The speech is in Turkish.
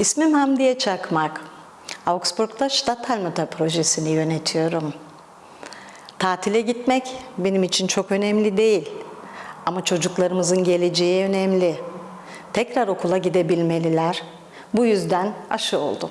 İsmim Hamdiye Çakmak. Augsburg'da Stadthalmütter projesini yönetiyorum. Tatile gitmek benim için çok önemli değil. Ama çocuklarımızın geleceği önemli. Tekrar okula gidebilmeliler. Bu yüzden aşı oldum.